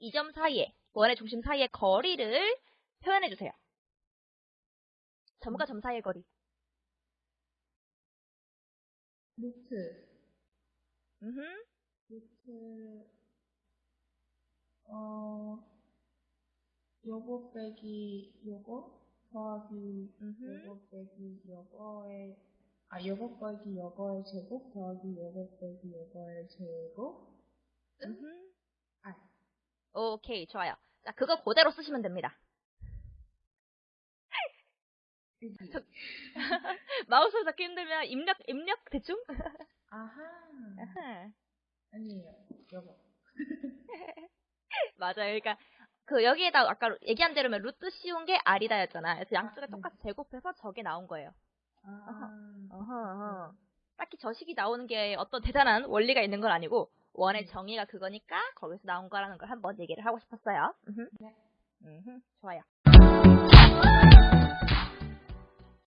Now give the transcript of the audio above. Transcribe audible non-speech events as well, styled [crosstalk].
1점과 2점 사이에, 원의 중심 사이의 거리를 표현해주세요. 점과 점 사이의 거리. 루트, 음흠. 루트, 어, 요거 빼기 요거 더하기 음흠. 요거 빼기 요거의 아 요거 빼기 요거의 제곱 더하기 요거 빼기 요거의 제곱. 아 오케이, 좋아요. 자, 그거 그대로 쓰시면 됩니다. 여기 마우스를 잡기 힘들면 입력, 입력 대충? 아하 아하. 아니에요 요거 [laughs] 맞아요. 그러니까 그 여기에다 아까 얘기한 대로 면 루트 씌운 게 R이다였잖아. 그래서 양쪽에 아, 네. 똑같이 제곱해서 저게 나온 거예요. 아 어허, 어허. 딱히 저식이 나오는 게 어떤 대단한 원리가 있는 건 아니고 원의 음. 정의가 그거니까 거기서 나온 거라는 걸 한번 얘기를 하고 싶었어요. 네. 음흠. 좋아요.